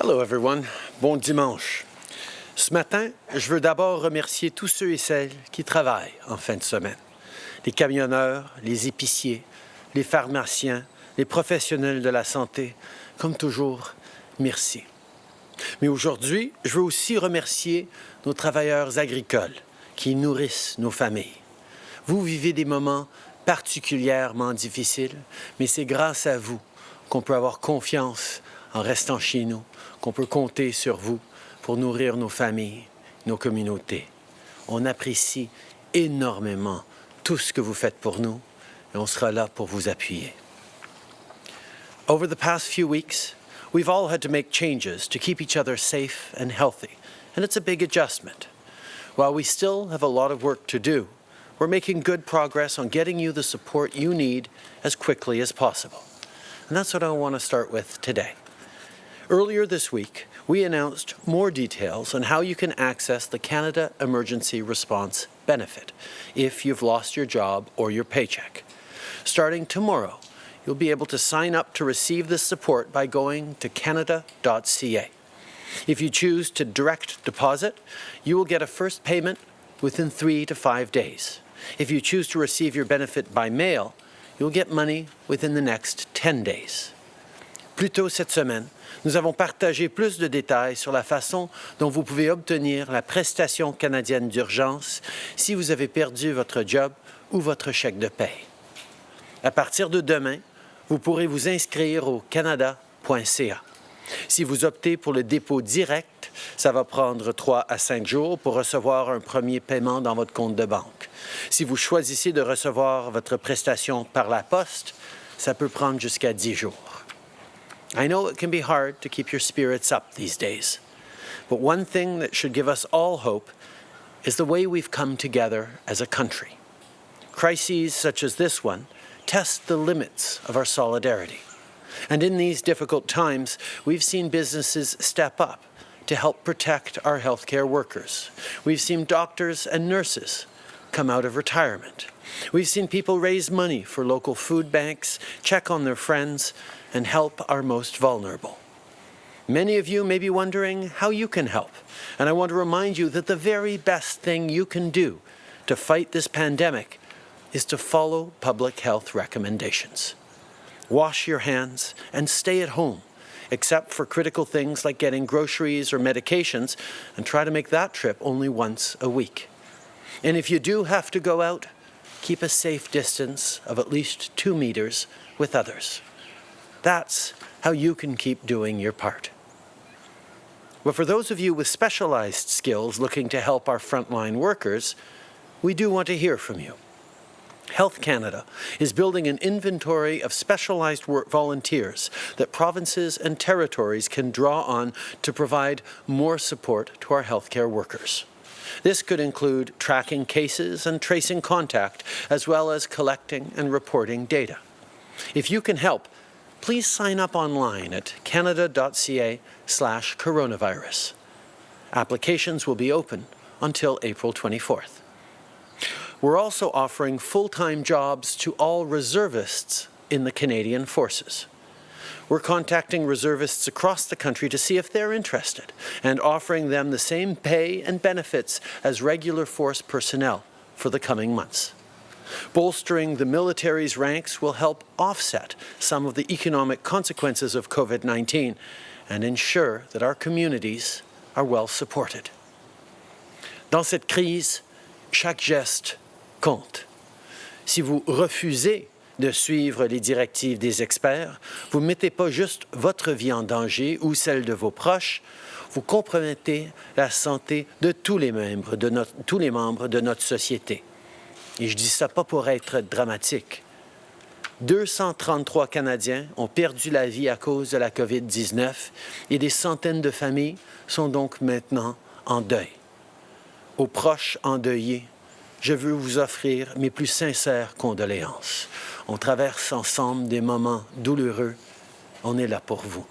Hello everyone. Bon dimanche. Ce matin, je veux d'abord remercier tous ceux et celles qui travaillent en fin de semaine. Les camionneurs, les épiciers, les pharmaciens, les professionnels de la santé. Comme toujours, merci. Mais aujourd'hui, je veux aussi remercier nos travailleurs agricoles qui nourrissent nos familles. Vous vivez des moments particulièrement difficiles, mais c'est grâce à vous qu'on peut avoir confiance en restant chez nous, qu'on peut compter sur vous pour nourrir nos familles, nos communautés. On apprécie énormément tout ce que vous faites pour nous et on sera là pour vous appuyer. Over the past few weeks, we've all had to make changes to keep each other safe and healthy, and it's a big adjustment. While we still have a lot of work to do, we're making good progress on getting you the support you need as quickly as possible. And that's what I want to start with today. Earlier this week, we announced more details on how you can access the Canada Emergency Response Benefit if you've lost your job or your paycheck. Starting tomorrow, you'll be able to sign up to receive this support by going to canada.ca. If you choose to direct deposit, you will get a first payment within three to five days. If you choose to receive your benefit by mail, you'll get money within the next 10 days. Plus tôt cette semaine, nous avons partagé plus de détails sur la façon dont vous pouvez obtenir la prestation canadienne d'urgence si vous avez perdu votre job ou votre chèque de paie. À partir de demain, vous pourrez vous inscrire au canada.ca. Si vous optez pour le dépôt direct, ça va prendre 3 à 5 jours pour recevoir un premier paiement dans votre compte de banque. Si vous choisissez de recevoir votre prestation par la poste, ça peut prendre jusqu'à 10 jours. I know it can be hard to keep your spirits up these days, but one thing that should give us all hope is the way we've come together as a country. Crises such as this one test the limits of our solidarity. And in these difficult times, we've seen businesses step up to help protect our healthcare workers. We've seen doctors and nurses come out of retirement. We've seen people raise money for local food banks, check on their friends, and help our most vulnerable. Many of you may be wondering how you can help, and I want to remind you that the very best thing you can do to fight this pandemic is to follow public health recommendations. Wash your hands and stay at home, except for critical things like getting groceries or medications, and try to make that trip only once a week. And if you do have to go out, keep a safe distance of at least two meters with others. That's how you can keep doing your part. But for those of you with specialized skills looking to help our frontline workers, we do want to hear from you. Health Canada is building an inventory of specialized volunteers that provinces and territories can draw on to provide more support to our healthcare workers. This could include tracking cases and tracing contact, as well as collecting and reporting data. If you can help, please sign up online at canada.ca slash coronavirus. Applications will be open until April 24th. We're also offering full-time jobs to all reservists in the Canadian Forces. We're contacting reservists across the country to see if they're interested and offering them the same pay and benefits as regular force personnel for the coming months. Bolstering the military's ranks will help offset some of the economic consequences of COVID-19 and ensure that our communities are well supported. Dans cette crise, chaque geste compte. Si vous refusez de suivre les directives des experts, vous ne mettez pas juste votre vie en danger ou celle de vos proches, vous compromettez la santé de tous les membres de notre, tous les membres de notre société. Et je dis ça pas pour être dramatique. 233 Canadiens ont perdu la vie à cause de la COVID-19 et des centaines de familles sont donc maintenant en deuil. Aux proches endeuillés, je veux vous offrir mes plus sincères condoléances. On traverse ensemble des moments douloureux. On est là pour vous.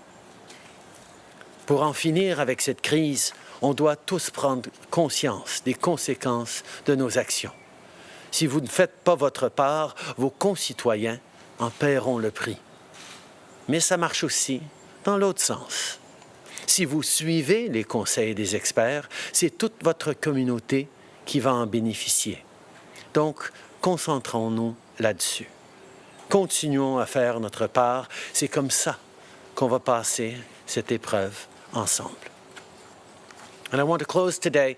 Pour en finir avec cette crise, on doit tous prendre conscience des conséquences de nos actions. Si vous ne faites pas votre part, vos concitoyens en paieront le prix. Mais ça marche aussi dans l'autre sens. Si vous suivez les conseils des experts, c'est toute votre communauté qui va en bénéficier. Donc, concentrons-nous là-dessus. Continuons à faire notre part. C'est comme ça qu'on va passer cette épreuve ensemble. And I want to close today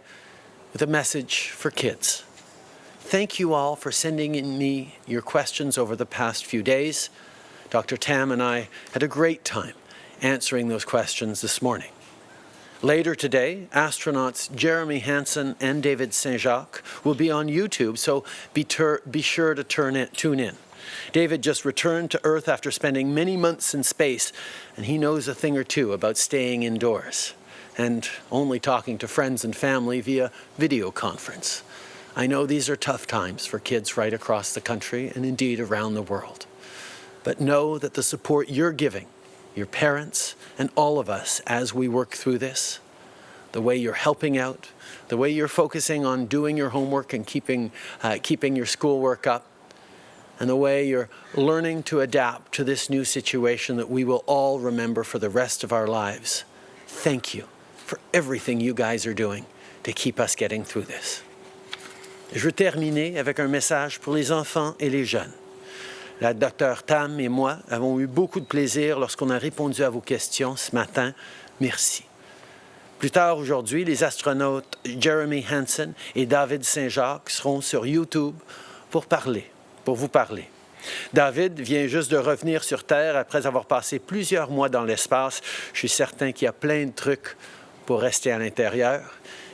with a message for kids. Thank you all for sending in me your questions over the past few days. Dr. Tam and I had a great time answering those questions this morning. Later today, astronauts Jeremy Hansen and David Saint-Jacques will be on YouTube, so be, be sure to in, tune in. David just returned to Earth after spending many months in space, and he knows a thing or two about staying indoors and only talking to friends and family via video conference. I know these are tough times for kids right across the country and indeed around the world. But know that the support you're giving, your parents and all of us as we work through this, the way you're helping out, the way you're focusing on doing your homework and keeping, uh, keeping your schoolwork up, and the way you're learning to adapt to this new situation that we will all remember for the rest of our lives. Thank you for everything you guys are doing to keep us getting through this. Je terminer avec un message pour les enfants et les jeunes. La docteure Tam et moi avons eu beaucoup de plaisir lorsqu'on a répondu à vos questions ce matin. Merci. Plus tard aujourd'hui, les astronautes Jeremy Hansen et David Saint-Jacques seront sur YouTube pour parler pour vous parler. David vient juste de revenir sur Terre après avoir passé plusieurs mois dans l'espace. Je suis certain qu'il y a plein de trucs pour rester à l'intérieur.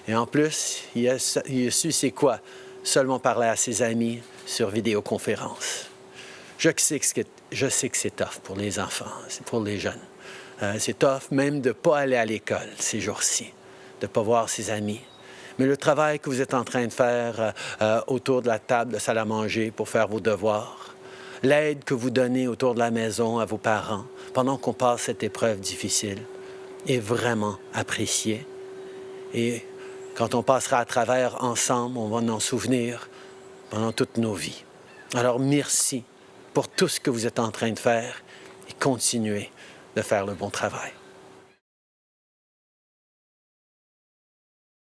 Et en plus, il a, il a su c'est quoi seulement parler à ses amis sur vidéoconférence. Je sais que, je sais que c'est tough pour les enfants, pour les jeunes. Euh, c'est tough même de ne pas aller à l'école ces jours-ci, de ne pas voir ses amis, mais le travail que vous êtes en train de faire euh, euh, autour de la table de salle à manger pour faire vos devoirs, l'aide que vous donnez autour de la maison à vos parents pendant qu'on passe cette épreuve difficile est vraiment apprécié. Et quand on passera à travers ensemble, on va en souvenir pendant toutes nos vies. Alors merci pour tout ce que vous êtes en train de faire et continuez de faire le bon travail.